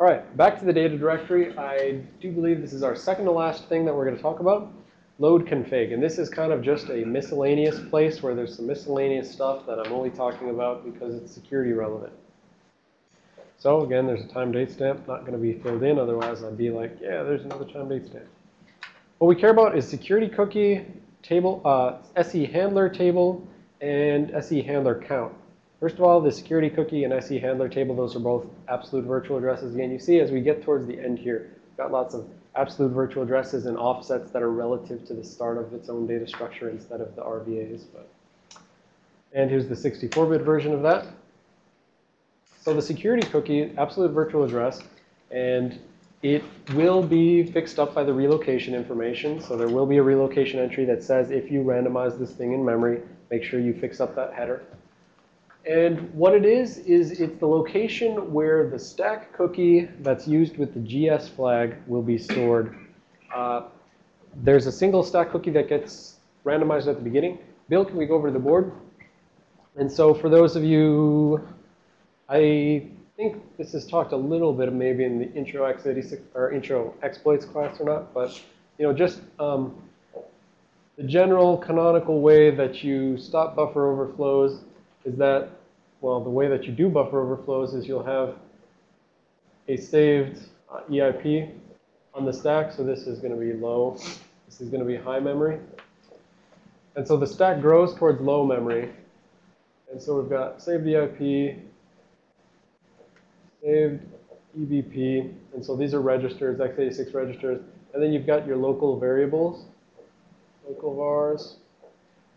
All right, back to the data directory. I do believe this is our second to last thing that we're going to talk about, load config. And this is kind of just a miscellaneous place where there's some miscellaneous stuff that I'm only talking about because it's security relevant. So again, there's a time date stamp, not going to be filled in. Otherwise, I'd be like, yeah, there's another time date stamp. What we care about is security cookie table, uh, SE handler table, and SE handler count. First of all, the security cookie and SE handler table, those are both absolute virtual addresses. Again, you see as we get towards the end here, got lots of absolute virtual addresses and offsets that are relative to the start of its own data structure instead of the RVAs. But. And here's the 64-bit version of that. So the security cookie, absolute virtual address, and it will be fixed up by the relocation information. So there will be a relocation entry that says if you randomize this thing in memory, make sure you fix up that header. And what it is, is it's the location where the stack cookie that's used with the GS flag will be stored. Uh, there's a single stack cookie that gets randomized at the beginning. Bill, can we go over to the board? And so for those of you, I think this is talked a little bit maybe in the intro x86 or intro exploits class or not, but you know, just um, the general canonical way that you stop buffer overflows is that, well, the way that you do buffer overflows is you'll have a saved EIP on the stack. So this is going to be low. This is going to be high memory. And so the stack grows towards low memory. And so we've got saved EIP, saved EBP. And so these are registers, x86 registers. And then you've got your local variables, local vars.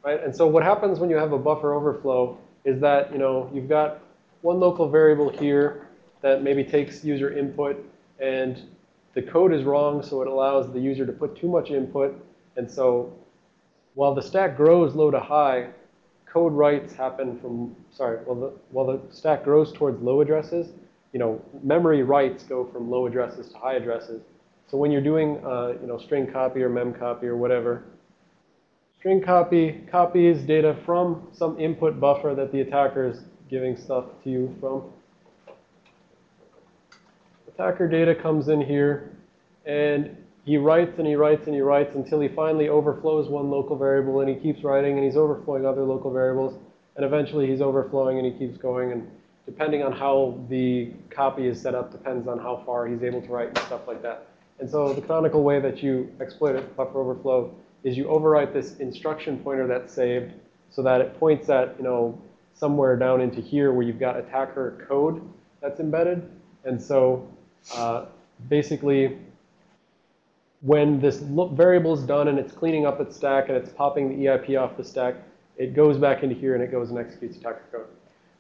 Right? And so what happens when you have a buffer overflow is that, you know, you've got one local variable here that maybe takes user input and the code is wrong, so it allows the user to put too much input. And so while the stack grows low to high, code writes happen from, sorry, while the, while the stack grows towards low addresses, you know, memory writes go from low addresses to high addresses. So when you're doing, uh, you know, string copy or mem copy or whatever, String copy copies data from some input buffer that the attacker is giving stuff to you from. Attacker data comes in here, and he writes and he writes and he writes until he finally overflows one local variable, and he keeps writing, and he's overflowing other local variables, and eventually he's overflowing and he keeps going, and depending on how the copy is set up depends on how far he's able to write and stuff like that. And so the canonical way that you exploit a buffer overflow is you overwrite this instruction pointer that's saved so that it points at, you know, somewhere down into here where you've got attacker code that's embedded. And so uh, basically, when this variable is done and it's cleaning up its stack and it's popping the EIP off the stack, it goes back into here and it goes and executes attacker code.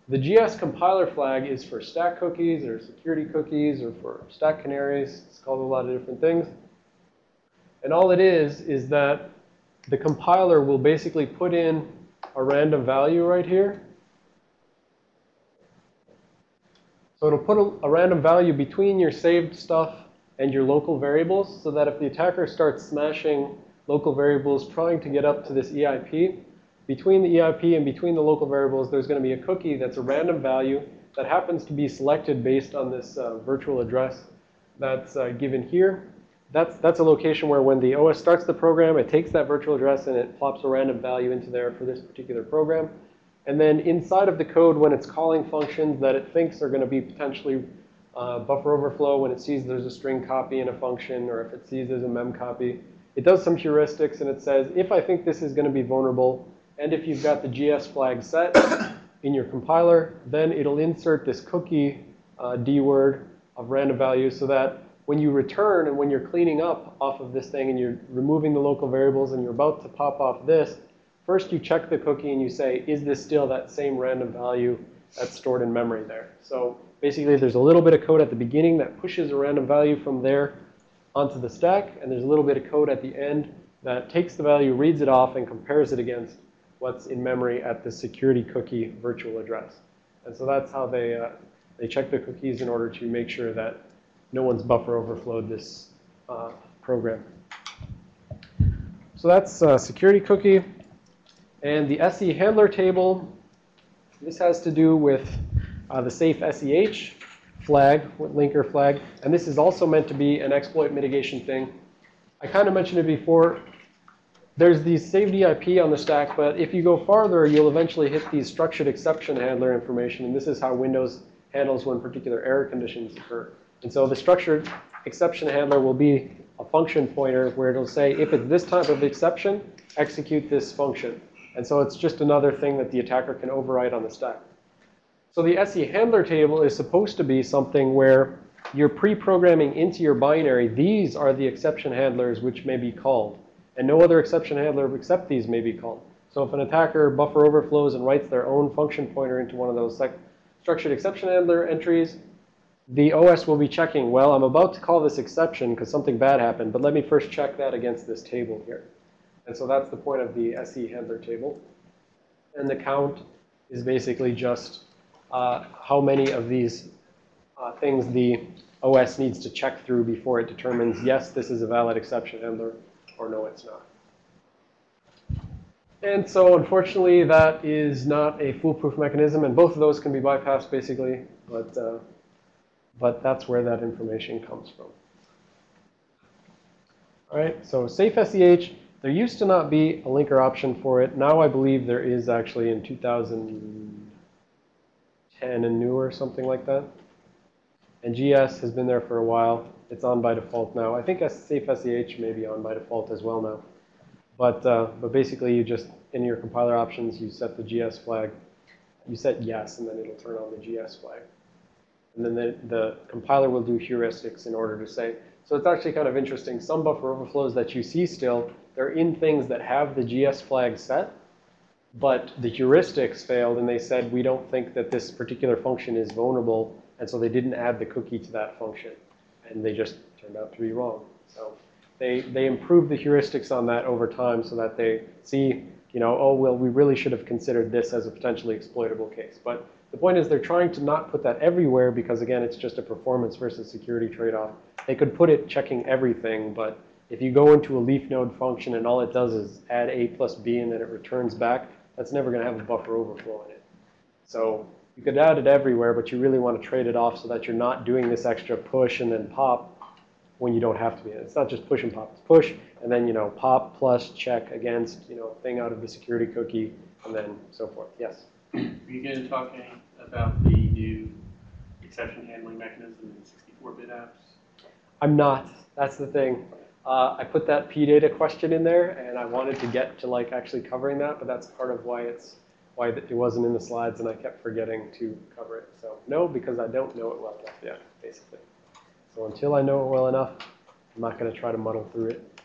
The GS compiler flag is for stack cookies or security cookies or for stack canaries. It's called a lot of different things. And all it is, is that the compiler will basically put in a random value right here. So it'll put a, a, random value between your saved stuff and your local variables so that if the attacker starts smashing local variables trying to get up to this EIP, between the EIP and between the local variables, there's going to be a cookie that's a random value that happens to be selected based on this uh, virtual address that's uh, given here that's, that's a location where when the OS starts the program, it takes that virtual address and it plops a random value into there for this particular program. And then inside of the code, when it's calling functions that it thinks are going to be potentially uh, buffer overflow, when it sees there's a string copy in a function, or if it sees there's a mem copy, it does some heuristics and it says, if I think this is going to be vulnerable, and if you've got the GS flag set in your compiler, then it'll insert this cookie uh, D word of random values so that when you return and when you're cleaning up off of this thing and you're removing the local variables and you're about to pop off this, first you check the cookie and you say, is this still that same random value that's stored in memory there? So basically there's a little bit of code at the beginning that pushes a random value from there onto the stack. And there's a little bit of code at the end that takes the value, reads it off, and compares it against what's in memory at the security cookie virtual address. And so that's how they, uh, they check the cookies in order to make sure that no one's buffer overflowed this uh, program. So that's uh, security cookie. And the SE handler table, this has to do with uh, the safe SEH. flag, linker flag. And this is also meant to be an exploit mitigation thing. I kind of mentioned it before. There's the saved EIP on the stack, but if you go farther, you'll eventually hit the structured exception handler information. And this is how Windows handles when particular error conditions occur. And so the structured exception handler will be a function pointer where it'll say, if it's this type of exception, execute this function. And so it's just another thing that the attacker can override on the stack. So the SE handler table is supposed to be something where you're pre-programming into your binary, these are the exception handlers which may be called. And no other exception handler except these may be called. So if an attacker buffer overflows and writes their own function pointer into one of those structured exception handler entries, the OS will be checking, well, I'm about to call this exception because something bad happened, but let me first check that against this table here. And so that's the point of the SE handler table. And the count is basically just uh, how many of these uh, things the OS needs to check through before it determines, yes, this is a valid exception handler, or no, it's not. And so unfortunately, that is not a foolproof mechanism, and both of those can be bypassed basically, but, uh, but that's where that information comes from. All right, so safe SEH, there used to not be a linker option for it. Now I believe there is actually in 2010 and newer, something like that. And GS has been there for a while. It's on by default now. I think safe SEH may be on by default as well now. But, uh, but basically, you just, in your compiler options, you set the GS flag. You set yes, and then it'll turn on the GS flag. And then the, the compiler will do heuristics in order to say. So it's actually kind of interesting. Some buffer overflows that you see still, they're in things that have the GS flag set. But the heuristics failed, and they said, we don't think that this particular function is vulnerable. And so they didn't add the cookie to that function. And they just turned out to be wrong. So they, they improved the heuristics on that over time so that they see, you know, oh, well, we really should have considered this as a potentially exploitable case. But the point is they're trying to not put that everywhere because, again, it's just a performance versus security trade-off. They could put it checking everything, but if you go into a leaf node function and all it does is add a plus b and then it returns back, that's never going to have a buffer overflow in it. So you could add it everywhere, but you really want to trade it off so that you're not doing this extra push and then pop when you don't have to be. It's not just push and pop. It's push and then, you know, pop plus check against, you know, thing out of the security cookie and then so forth. Yes? Are you going to talk about the new exception handling mechanism in 64-bit apps? I'm not. That's the thing. Uh, I put that PData question in there, and I wanted to get to like actually covering that, but that's part of why it's why it wasn't in the slides, and I kept forgetting to cover it. So no, because I don't know it well enough yet, basically. So until I know it well enough, I'm not going to try to muddle through it.